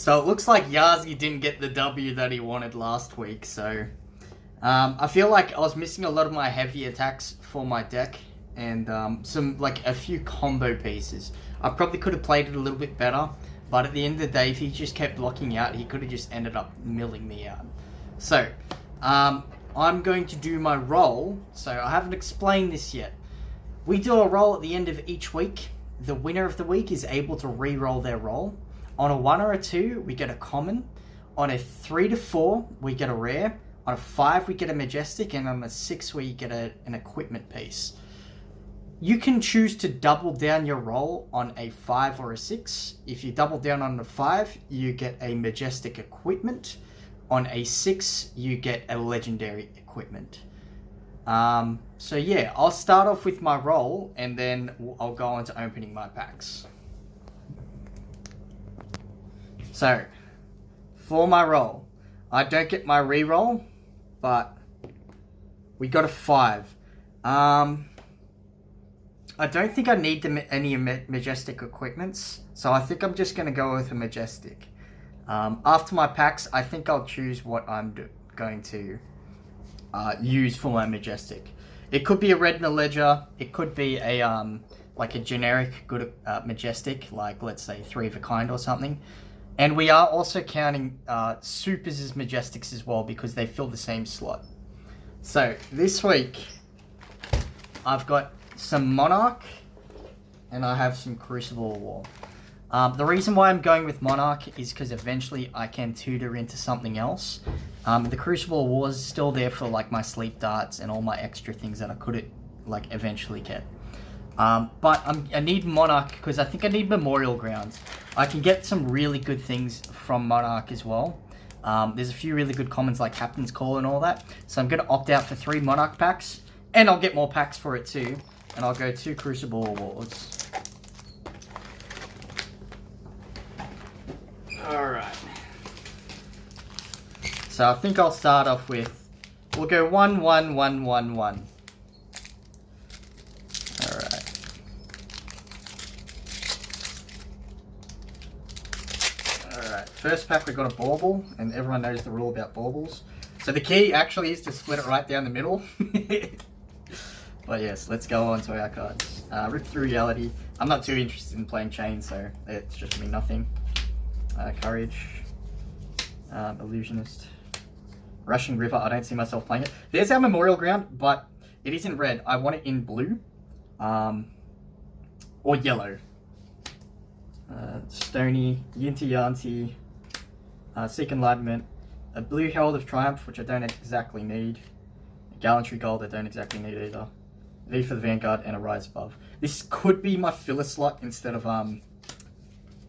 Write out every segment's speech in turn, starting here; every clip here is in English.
So it looks like Yazi didn't get the W that he wanted last week, so... Um, I feel like I was missing a lot of my heavy attacks for my deck, and um, some, like, a few combo pieces. I probably could have played it a little bit better, but at the end of the day, if he just kept blocking out, he could have just ended up milling me out. So, um, I'm going to do my roll. So I haven't explained this yet. We do a roll at the end of each week. The winner of the week is able to re-roll their roll. On a one or a two, we get a common. On a three to four, we get a rare. On a five, we get a majestic, and on a six, we get a, an equipment piece. You can choose to double down your roll on a 5 or a 6. If you double down on a 5, you get a majestic equipment. On a 6, you get a legendary equipment. Um, so yeah, I'll start off with my roll and then I'll go on to opening my packs. So, for my roll, I don't get my re-roll, but we got a 5. Um, I don't think I need the, any Majestic equipments, so I think I'm just going to go with a Majestic. Um, after my packs, I think I'll choose what I'm going to uh, use for my Majestic. It could be a Red Liner, it could be a um, like a generic good uh, Majestic, like let's say three of a kind or something. And we are also counting uh, Supers as Majestics as well because they fill the same slot. So this week, I've got some Monarch, and I have some Crucible War. Um, the reason why I'm going with Monarch is because eventually I can tutor into something else. Um, the Crucible War is still there for like my sleep darts and all my extra things that I could like eventually get. Um, but I'm, i need Monarch because I think I need Memorial Grounds. I can get some really good things from Monarch as well. Um, there's a few really good commons like Captain's Call and all that. So I'm going to opt out for three Monarch packs. And I'll get more packs for it too. And I'll go to Crucible Awards. Alright. So I think I'll start off with, we'll go 1, 1, 1, 1, 1. Alright. Alright, first pack we got a bauble, and everyone knows the rule about baubles. So the key actually is to split it right down the middle. But yes, let's go on to our cards. Uh, Rip Through Reality. I'm not too interested in playing Chane, so it's just me nothing. Uh, Courage. Um, Illusionist. Rushing River, I don't see myself playing it. There's our Memorial Ground, but it isn't red. I want it in blue. Um, or yellow. Uh, Stony, Yinti Yanti, uh, Seek Enlightenment, a Blue Herald of Triumph, which I don't exactly need. a Gallantry Gold, I don't exactly need either. V of the Vanguard, and a Rise Above. This could be my filler slot instead of um,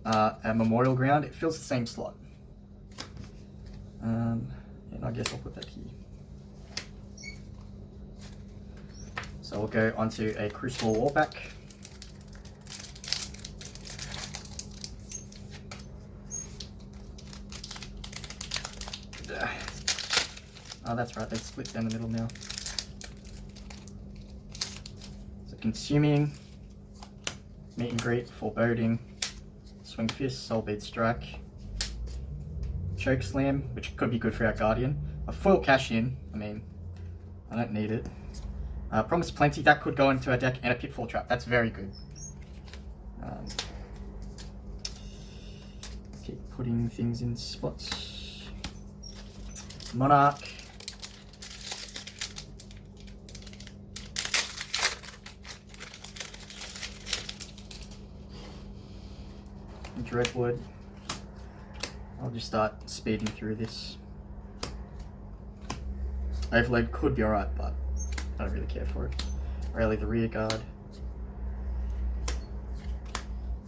uh, a Memorial Ground. It fills the same slot. Um, and I guess I'll put that here. So we'll go onto a Crucible Warback. Oh, that's right, they split down the middle now. So consuming, Meet and Greet, Foreboding, Swing Fist, Soulbead Strike, Choke Slam, which could be good for our Guardian, a Foil Cash In, I mean, I don't need it. Uh, Promise Plenty, that could go into our deck, and a Pitfall Trap, that's very good. Um, keep putting things in spots. Monarch, Dreadwood. I'll just start speeding through this. Overload could be alright, but I don't really care for it. Rally the rear guard.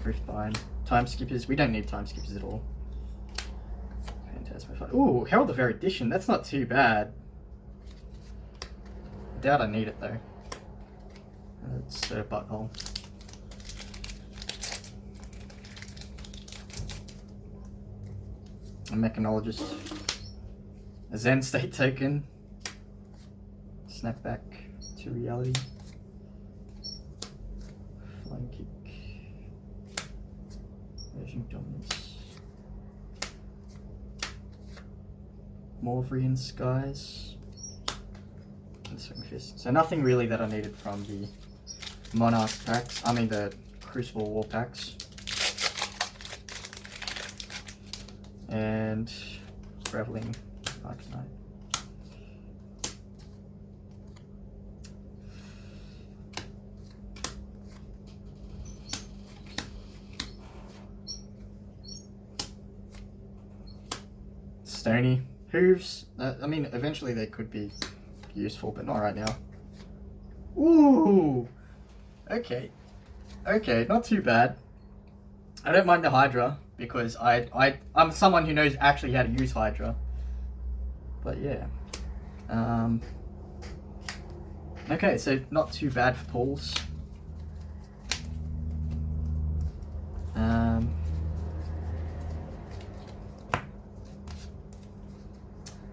Riftbind. Time skippers. We don't need time skippers at all. Fantastic. Ooh, Herald of Erudition. That's not too bad. Doubt I need it though. It's a butthole. A mechanologist, a Zen state token, snap back to reality, flying kick, version dominance, Morvrian Skies. And Fist. So nothing really that I needed from the Monarch packs. I mean the Crucible War packs. And Reveling Arcanite. Stony. Hooves. Uh, I mean, eventually they could be useful, but not right now. Ooh! Okay. Okay, not too bad. I don't mind the Hydra, because I, I, I'm someone who knows actually how to use Hydra. But yeah. Um, okay, so not too bad for pulls. Um,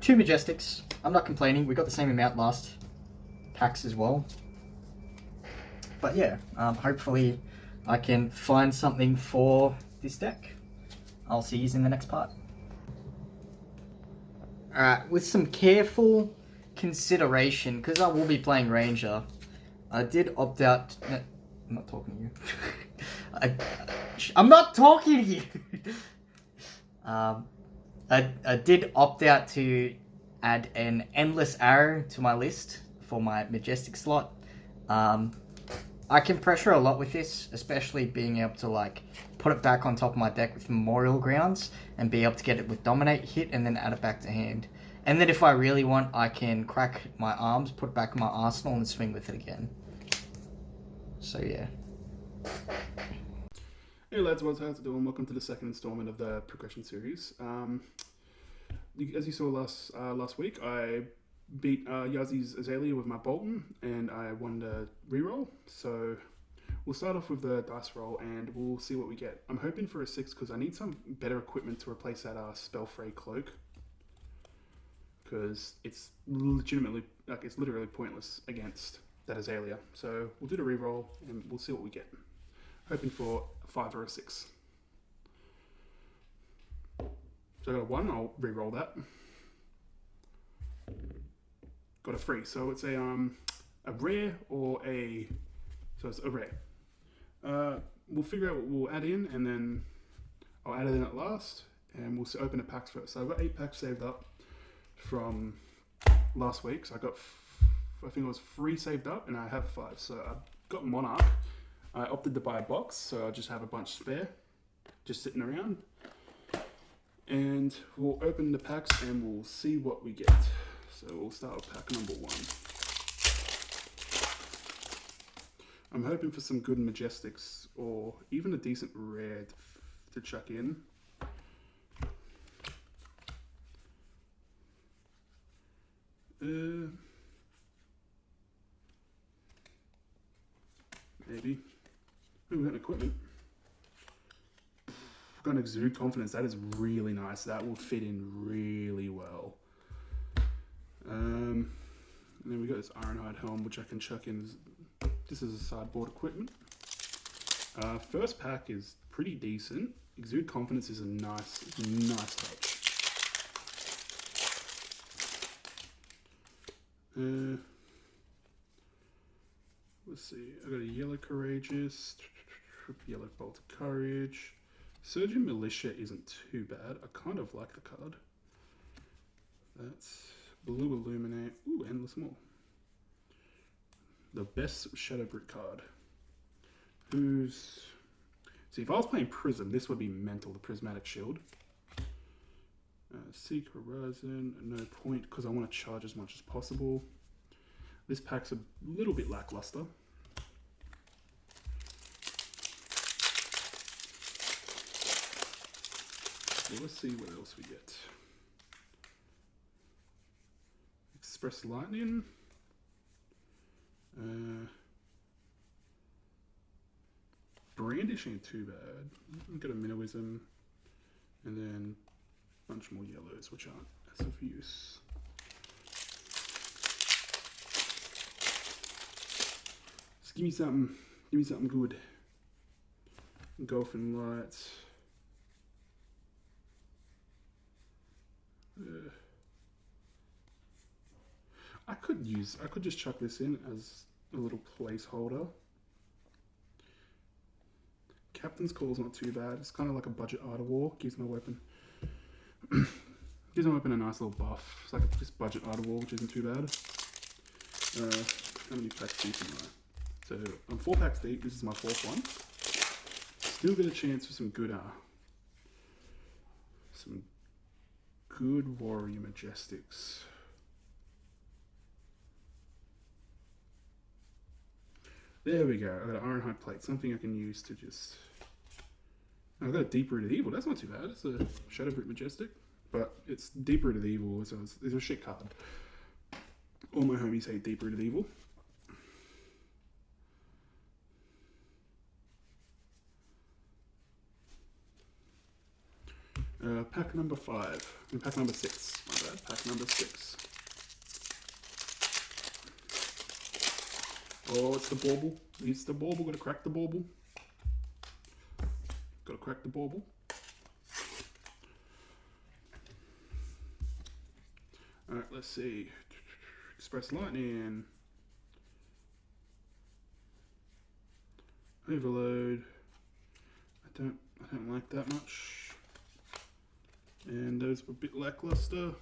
two Majestics. I'm not complaining. We got the same amount last packs as well. But yeah, um, hopefully I can find something for this deck. I'll see you in the next part. Alright, with some careful consideration, because I will be playing Ranger, I did opt out... No, I'm not talking to you. I, I'm not talking to you! um, I, I did opt out to add an Endless Arrow to my list for my Majestic slot. Um, I can pressure a lot with this, especially being able to like put it back on top of my deck with Memorial Grounds and be able to get it with Dominate hit and then add it back to hand. And then if I really want, I can crack my arms, put back my arsenal and swing with it again. So yeah. Hey lads, what's how's it doing? Welcome to the second installment of the progression series. Um, as you saw last uh, last week, I beat uh, Yazi's Azalea with my Boltyn, and I won the reroll. So we'll start off with the dice roll, and we'll see what we get. I'm hoping for a six because I need some better equipment to replace that uh, Spellfray cloak, because it's legitimately like it's literally pointless against that Azalea. So we'll do the reroll, and we'll see what we get. Hoping for a five or a six. So I got a one. I'll re-roll that got a free. So it's a um a rare or a so it's a rare. Uh, we'll figure out what we'll add in, and then I'll add it in at last, and we'll open the packs first. So I've got eight packs saved up from last week. So I got I think it was three saved up, and I have five. So I've got Monarch. I opted to buy a box, so I just have a bunch spare, just sitting around. And we'll open the packs and we'll see what we get. So we'll start with pack number one. I'm hoping for some good Majestics or even a decent rare to chuck in. Uh, maybe. Ooh, we got equipment. We've got an exude confidence. That is really nice. That will fit in really well. Um, and then we got this Ironhide helm, which I can chuck in. This is a sideboard equipment. Uh, first pack is pretty decent. Exude Confidence is a nice, nice touch. Uh, let's see. I got a Yellow Courageous, Yellow Bolt of Courage. Surging Militia isn't too bad. I kind of like the card. That's Blue Illuminate. Ooh, Endless Maw. The best Shadowbrute card. Who's... See, if I was playing Prism, this would be mental, the Prismatic Shield. Uh, Seek Horizon, no point, because I want to charge as much as possible. This pack's a little bit lackluster. Let's see what else we get. Express Lightning. Uh, Brandish ain't too bad. Got a Minnowism, and then a bunch more yellows, which aren't as of use. Just give me something, give me something good. Golfing Lights. Uh, could use. I could just chuck this in as a little placeholder. Captain's Call's not too bad. It's kind of like a budget Art of War. Gives my weapon gives my weapon a nice little buff. It's like a, just budget Art of War, which isn't too bad. Uh, how many packs deep am I? So I'm four packs deep. This is my fourth one. Still get a chance for some good, uh, some good warrior majestics. There we go. I got an ironhide plate, something I can use to just. I've got a deep rooted evil. That's not too bad. It's a Shadowbrute Majestic, but it's deep rooted evil, so it's, it's a shit card. All my homies hate deep rooted evil. Uh, pack number five. I pack number six. My bad. Pack number six. Oh, it's the bauble. It's the bauble. Gotta crack the bauble. Gotta crack the bauble. Alright, let's see. Express Lightning. Overload. I don't I don't like that much. And those were a bit lackluster.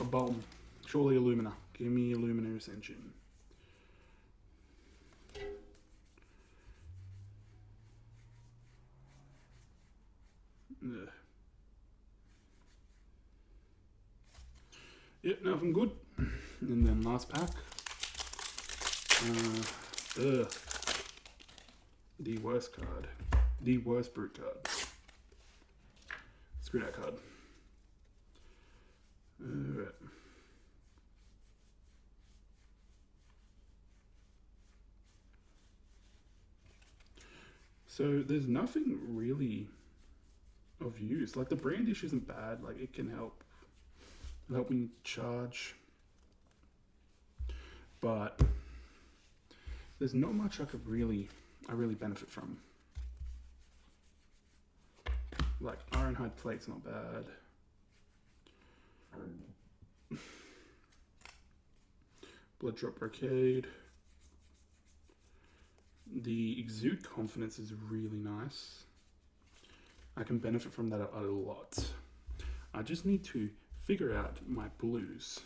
A bomb. Surely Illumina. Give me Illumina Ascension. Ugh. Yep, nothing good. And then last pack. Uh, ugh. The worst card. The worst brute card. Screw that card. Alright. So there's nothing really of use. Like the brandish isn't bad. Like it can help help me charge. But there's not much I could really I really benefit from. Like ironhide plate's not bad. Blood Drop Brocade. The Exude Confidence is really nice. I can benefit from that a, lot. I just need to figure out my blues.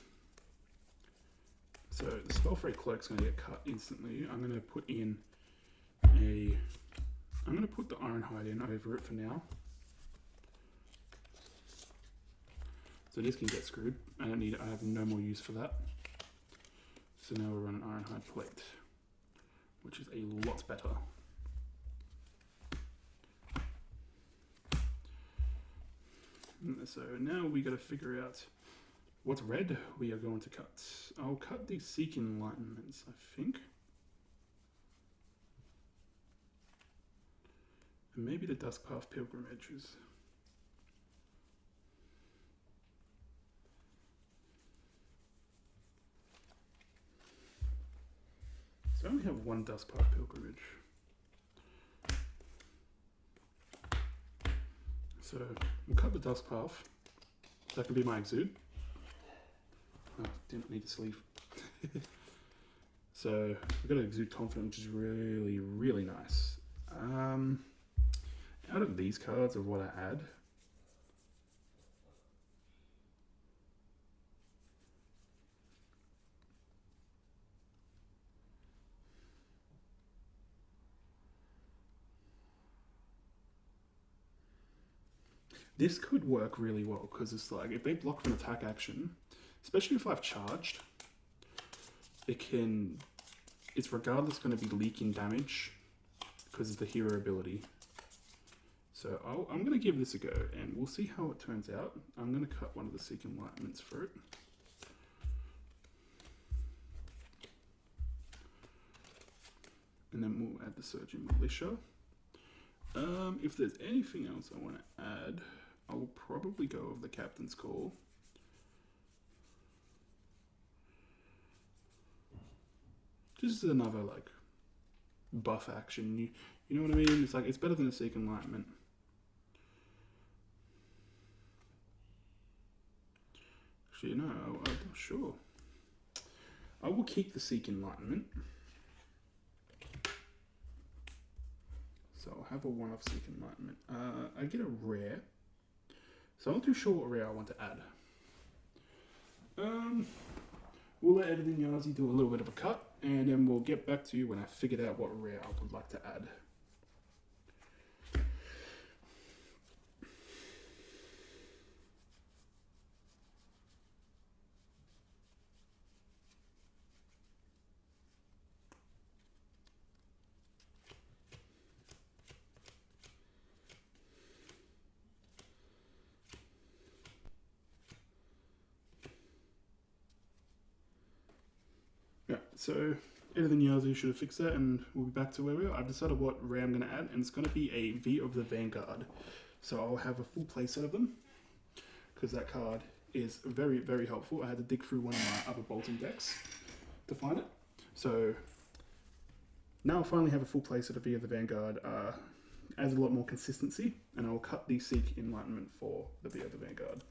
So the Spellfray Cloak's going to get cut instantly. I'm going to put in a... I'm going to put the Ironhide in over it for now. So this can get screwed. I don't need it. I have no more use for that. So now we'll run an Ironhide plate, which is a lot better. Mm, so now we got to figure out what red we are going to cut. I'll cut the Seek Enlightenments, I think. And maybe the Duskpath Pilgrimages. I only have one Duskpath Pilgrimage. So we'll cut the Duskpath. That could be my exude. Oh, didn't need a sleeve. so I've got an exude confident, which is really, really nice. Um, out of these cards of what I add, This could work really well because it's like if they block an attack action, especially if I've charged, it can. It's regardless going to be leaking damage because of the hero ability. So i am going to give this a go and we'll see how it turns out. I'm going to cut one of the Seek Enlightenments for it. And then we'll add the Surging Militia. Um, if there's anything else I want to add, I will probably go with the captain's call. Just another like buff action. You you know what I mean? It's like it's better than a Seek Enlightenment. Actually, no, I- I'm not sure. I will keep the Seek Enlightenment. So I'll have a one off Seek Enlightenment. Uh, I get a rare. So I'm not too sure what rare I want to add. Um, we'll let Editing Yazi do a little bit of a cut, and then we'll get back to you when I figured out what rare I would like to add. So Editing Yazi should have fixed that, and we'll be back to where we are. I've decided what rare I'm going to add, and it's going to be a V of the Vanguard. So I'll have a full playset of them, because that card is very, very helpful. I had to dig through one of my other bolting decks to find it. So now I finally have a full playset of V of the Vanguard. Uh, adds a lot more consistency, and I'll cut the Seek Enlightenment for the V of the Vanguard.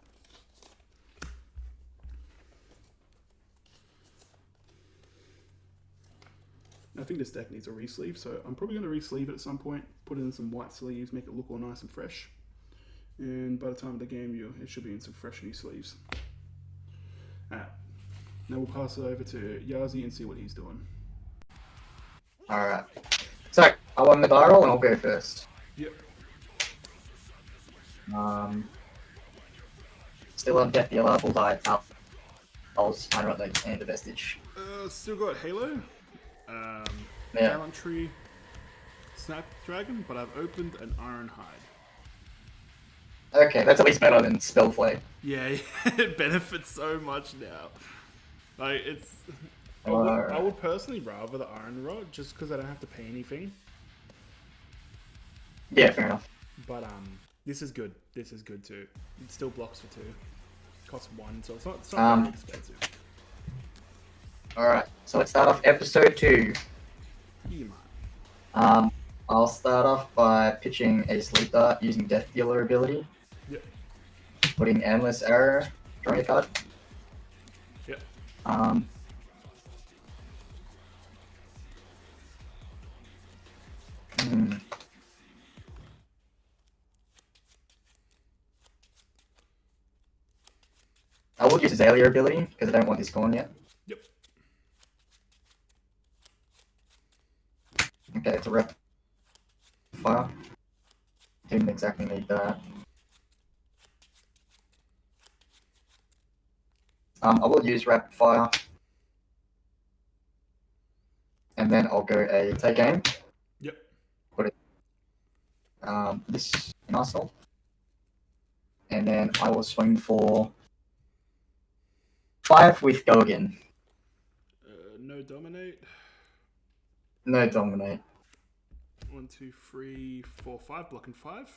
I think this deck needs a re-sleeve, so I'm probably going to re-sleeve it at some point, put it in some white sleeves, make it look all nice and fresh. And by the time of the game, you it should be in some fresh new sleeves. Alright, now we'll pass it over to Yazi and see what he's doing. Alright. So, I won the barrel and I'll go first. Yep. Um, still on Death Dealer, full die, up. I was I wrote the and the vestige. Uh, still got Halo, um, Yeah. Gallantry, Snapdragon, but I've opened an Iron Hide. Okay, that's at least better than Spellflame. Yeah, it benefits so much now. Like it's, I would, I would personally rather the Ironrot just because I don't have to pay anything. Yeah, fair enough. But um, this is good. This is good too. It still blocks for two. Costs one, so it's not, it's not Um, very expensive. Alright, so let's start off episode two. Um, I'll start off by pitching a sleep dart using Death Dealer ability. Yep. Putting Endless Arrow, drawing a card. Yep. Um, hmm. I will use Azalea ability because I don't want this gone yet. Okay, it's a rep fire. Didn't exactly need that. Um, I will use rapid fire. And then I'll go a take aim. Yep. Put it um, this in Arsenal. And then I will swing for five with go again. Uh, no dominate. No dominate. One, two, three, four, five. Blocking five.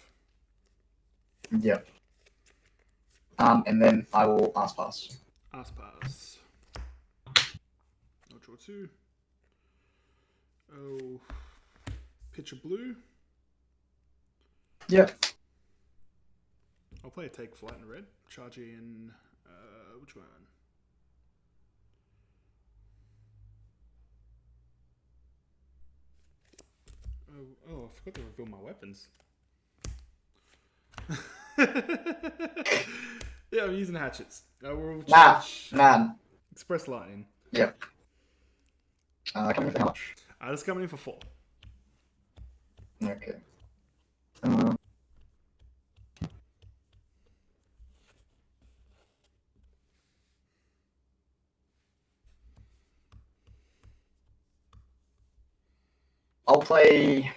Yep. Um, and then I will pass pass. Ass pass. I'll draw two. Oh, pitch a blue. Yep. I'll play a take flight in red. Charge in. Uh, which one? Oh, oh, I forgot to reveal my weapons. yeah, I'm using hatchets. I will Nah, charge nah. Express Lightning. Yep. Uh, coming for how much? I just coming in for four. Okay. Um, I'll play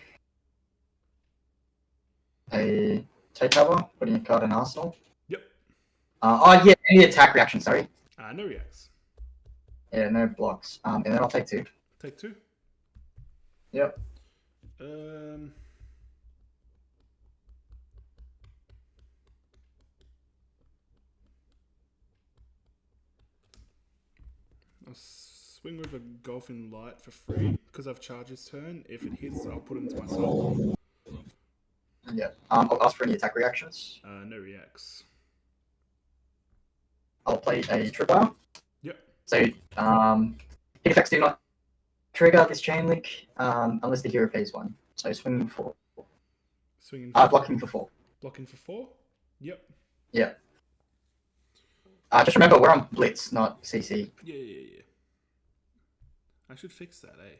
a takeover, putting a card in Arsenal. Yep. Uh, oh yeah, any attack reaction, sorry. Uh, no reacts. Yeah, no blocks. Um, and then I'll take two. Take two. Yep. Um. Swing with a golfing light for free because I've charged his turn. If it hits, I'll put it into my soul. Yep. Um, I'll ask for any attack reactions. Uh, no reacts. I'll play a tripwire. Yep. So um, hit effects do not trigger this chain link um, unless the hero pays one. So swinging for Swinging. uh, For, blocking for four. blocking for four. Yep. Uh, just remember we're on blitz, not CC. Yeah, yeah, yeah. I should fix that, eh?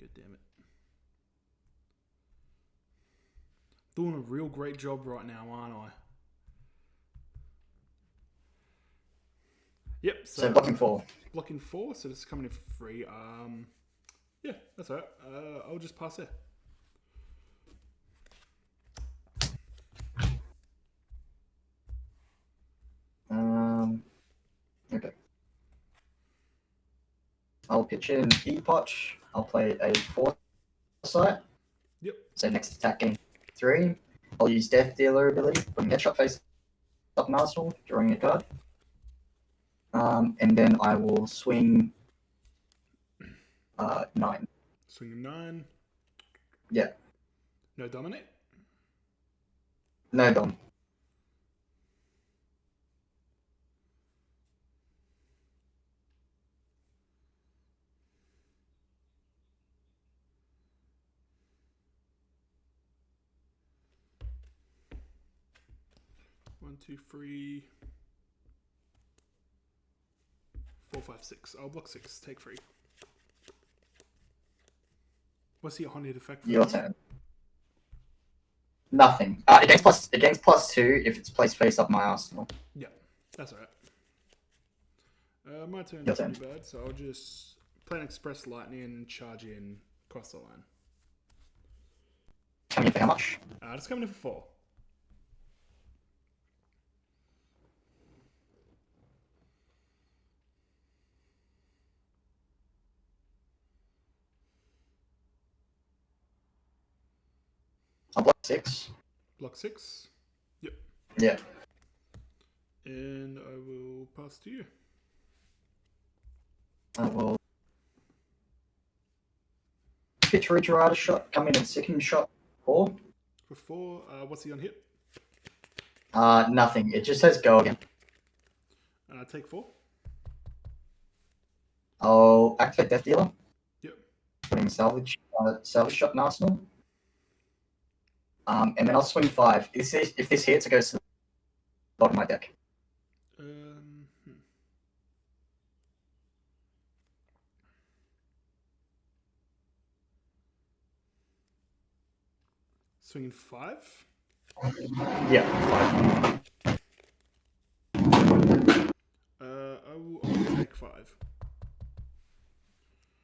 God damn it. Doing a real great job right now, aren't I? Yep. So, So blocking four. blocking four, so this is coming in for free. Um, yeah, that's alright. Uh, I'll just pass it. Um, okay. In Depotch. I'll play a foresight. Yep. So next attack game three. I'll use Death Dealer ability, putting headshot face up an arsenal, drawing a card. Um, and then I will swing uh, nine. Swinging nine. Yeah. No dominate. No dom. One, two, three, four, five, six. I'll block six. Take three. What's the haunted effect? for Your turn. Nothing. Uh, against plus against plus two if it's placed face up my arsenal. Yeah, that's alright. Uh, my turn. Your turn. too bad. So I'll just plan express lightning and charge in across the line. Coming in for how much? Uh, it's coming in for four. I'll block six. Block six. Yep. Yeah. And I will pass to you. I will pitch Regerada shot, come in and second shot four. For four, uh, what's he on hit? Uh, nothing. It just says go again. Uh, take four. I'll activate Death Dealer, Yep. putting salvage uh, salvage shot in arsenal. Um, and then I'll swing five. If this, if this hits, it goes to the bottom of my deck. Um, hmm. Swinging five. Yeah, five. Uh, I will I'll take five.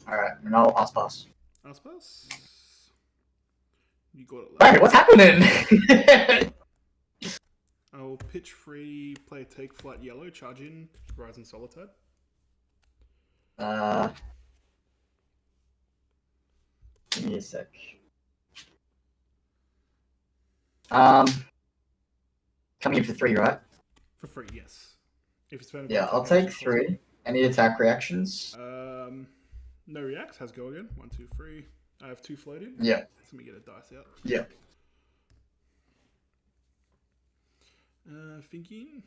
All right, and I'll ask pass. I'll pass. You got it. left. Hey, what's happening? I will pitch free, play take flight yellow, charge in, rise in solitaire. uh, give me a sec. Um, coming in for three, right? For free, yes. If it's Yeah, I'll take three. Any attack reactions? Um, no reacts. Has go again. One, two, three. I have two floating. Yeah. Let me get a dice out. Yeah. Uh, thinking.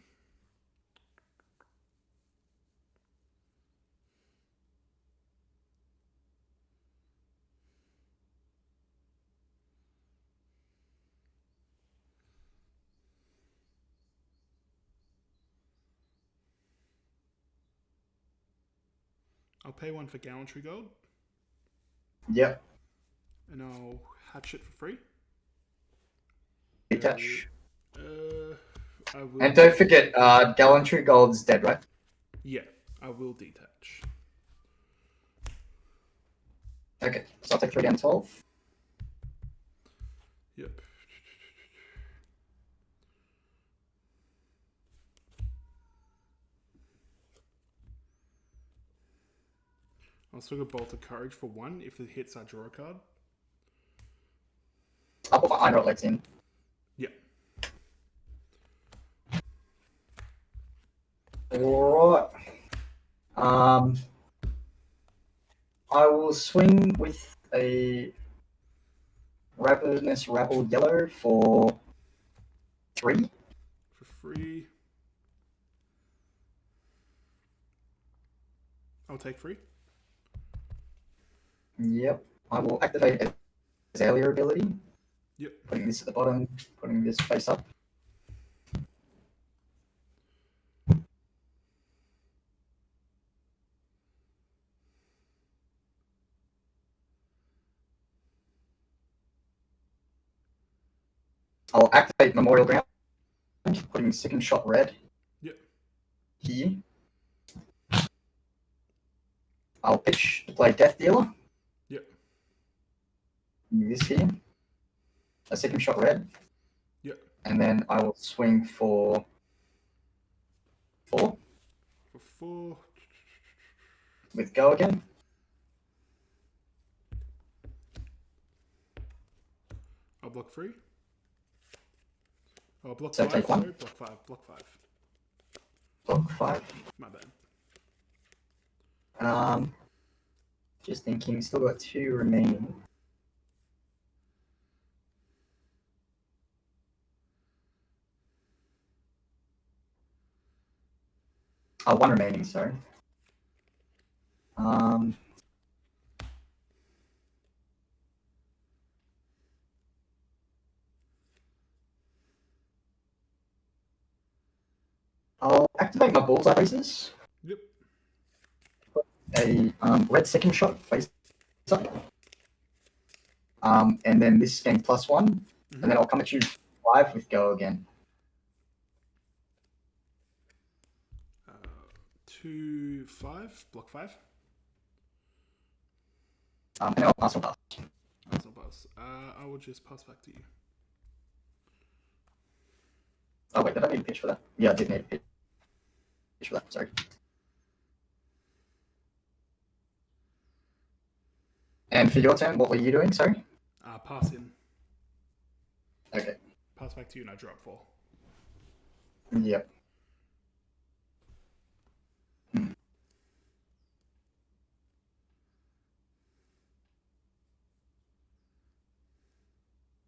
I'll pay one for gallantry gold, Yep. And I'll hatch it for free. Detach. Uh, I will. And don't forget, uh, Gallantry Gold's dead, right? Yeah, I will detach. Okay, so I'll take three down 12. Yep. I'll still go Bolt of Courage for one. If it hits, I draw a card. I'll put my Iron Legs in. Yep. Alright. Um, I will swing with a Ravenous Rabble Yellow for three. for free. I'll take free. Yep. I will activate Azalea ability. Yep. Putting this at the bottom, putting this face up. I'll activate Memorial Ground, putting second shot red. Yep. Here. I'll pitch to play Death Dealer. Yep. This here. A second shot red. Yep. And then I will swing for four For four. with go again. I'll block three. Oh, block So five. take one. Sorry, block five. Block five. Block five. My bad. Um, just thinking, still got two remaining. Oh, one remaining, sorry. Um, I'll activate my Bull's Eye Bracers. Yep. a um, red second shot face up. Um, and then this gains plus one, and then I'll come at you five with go again. Two, five. Block five. Um, I'll pass on pass. That's not pass. Uh, I will just pass back to you. Oh wait, did I need a pitch for that? Yeah, I did need a pitch pitch for that. Sorry. And for your turn, what were you doing? Sorry. Uh, pass in. Okay. Pass back to you, and I drop four. Yep.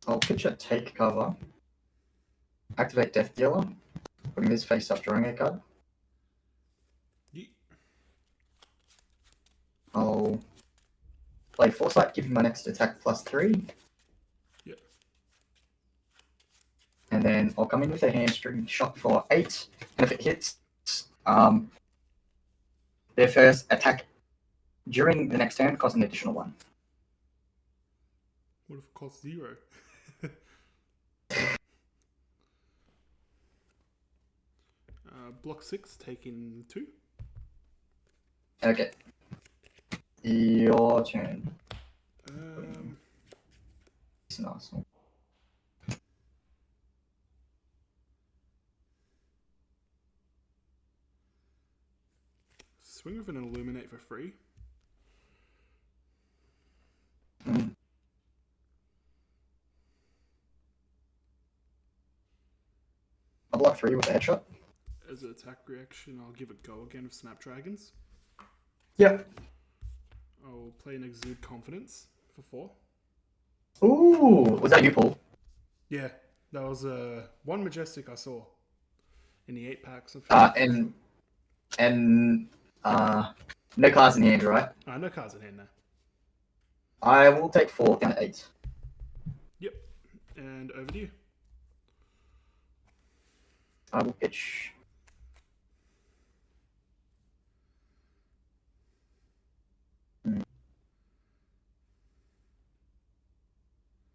I'll pitch a take cover. Activate Death Dealer. Putting this face up, drawing a card. I'll play Foresight, giving my next attack plus three. Yep. And then I'll come in with a hamstring shot for eight. And if it hits, um, their first attack during the next turn costs an additional one. What if it costs zero? uh, block six, taking two. Okay. Your turn. Um, It's an Arsenal. swing with an illuminate for free. Hmm. I'll block three with a headshot. As an attack reaction, I'll give it go again with Snapdragons. Yep. I'll play an Exude Confidence for four. Ooh, was that you, Paul? Yeah, that was uh, one Majestic I saw in the eight packs. Of Uh, and and uh, no cards in hand, right? uh, no cards in hand now. I will take four down to eight. Yep, and over to you. I will pitch.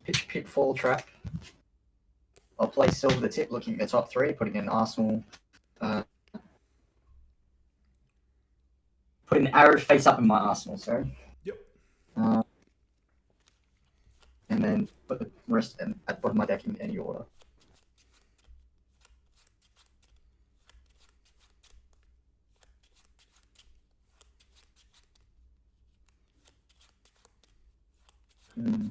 Pitch pitfall trap. I'll play silver the tip, looking at the top three, putting in Arsenal. Uh, put an arrow face up in my Arsenal, sorry. Yep. Uh, and then put the rest in, at the bottom of my deck in any order. Hmm.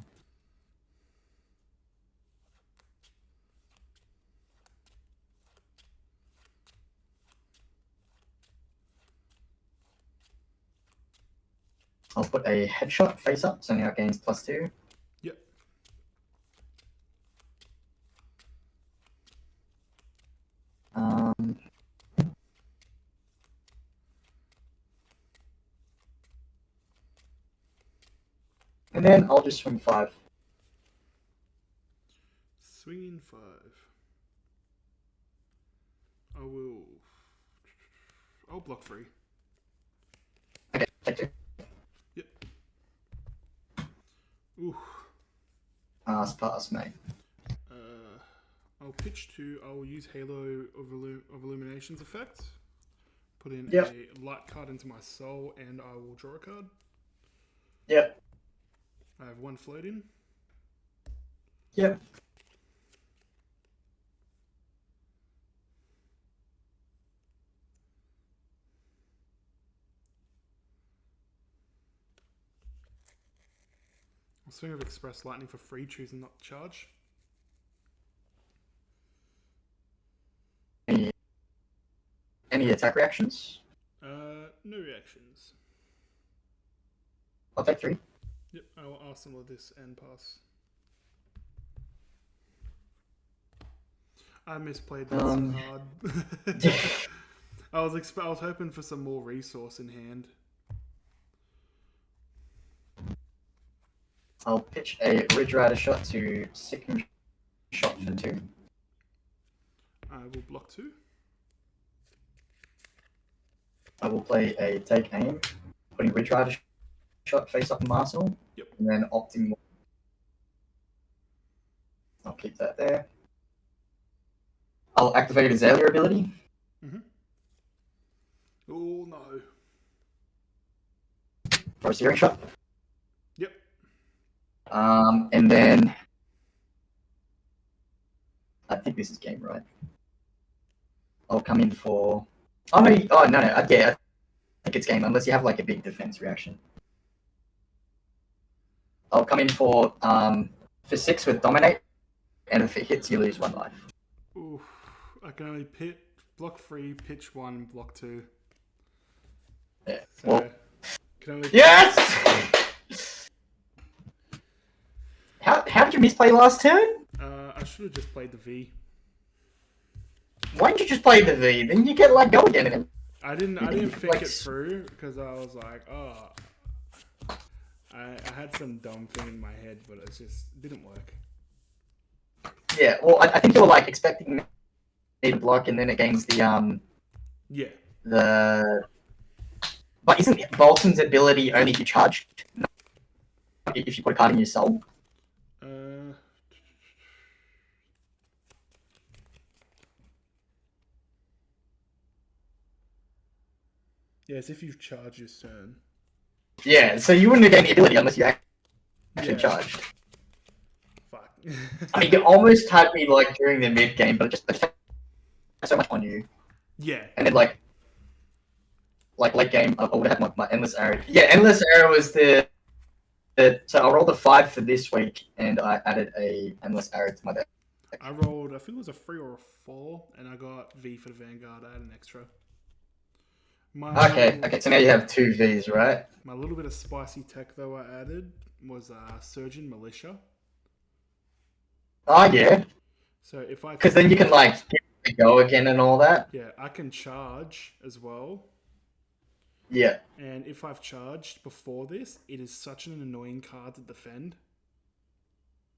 I'll put a headshot face up, so now it gains plus two. Yep. Um, and then I'll just swing five. Swinging five. I will. I'll block three. Okay, take two. Ooh. Pass, pass, mate. Uh, I'll pitch two. I'll use Halo of, Illu- of Illuminations effect. Put in Yep. a light card into my soul, and I will draw a card. Yep. I have one floating. Yep. I'll swing of Express Lightning for free, choosing not to charge. Any, any attack reactions? Uh, no reactions. I'll take three. Yep, I will arsenal this and pass. I misplayed that Um, so hard. I was exp- I was hoping for some more resource in hand. I'll pitch a Ridge Rider shot to second shot for two. I will block two. I will play a take aim, putting Ridge Rider shot face up in Arsenal. Yep. And then opting. I'll keep that there. I'll activate Azalea ability. Mm-hmm. Oh no. for a searing shot. Um, and then I think this is game right. I'll come in for. Oh no! Oh no! no yeah, I think it's game unless you have like a big defense reaction. I'll come in for um for six with dominate, and if it hits, you lose one life. Oof. I can only pit block three, pitch one, block two. Yeah. So Well, can only yes. How how did you misplay last turn? uh, I should have just played the V. Why didn't you just play the V? Then you get let go again. I didn't. I didn't think like it through because I was like, oh. I, I had some dumb thing in my head, but it just didn't work. Yeah, well, I, I think you were like expecting me to block, and then it gains the um Yeah. the. But isn't Boltyn's ability only to charge if you put a card in your soul? Yes, if you charge your turn. Yeah, so you wouldn't have gained the ability unless you actually Yeah. charged. Fuck. I mean, you almost had me like during the mid game, but it just, just so much on you, yeah. and then like. Like late game, I would have my, my endless arrow. Yeah, endless arrow was the, the. So I rolled a five for this week, and I added a endless arrow to my deck. I rolled. I think it was a three or a four, and I got V for the Vanguard. I had an extra. My Okay, okay, so now you have two V's, right? My little bit of spicy tech though I added was uh, Surging Militia. Oh yeah, So if I because then you can like go again and all that. yeah, I can charge as well. Yeah, And if I've charged before this, it is such an annoying card to defend.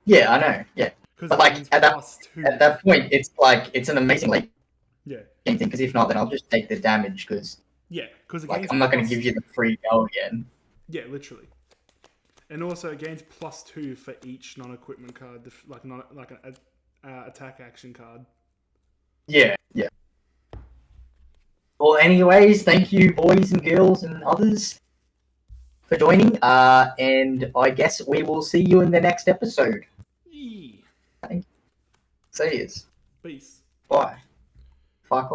yeah, I know. Yeah, Because But, like, at that- two. at that point, it's like it's an amazing late yeah, thing. Because if not, then I'll just take the damage. Because yeah. Because like I'm not going to give you the free go again. Yeah, literally. And also it gains plus two for each non-equipment card, like not like an uh, attack action card. Yeah, yeah. Well, anyways, thank you, boys and girls and others, for joining. Uh, and I guess we will see you in the next episode. Yee. See yous. Peace. Bye. Fuck.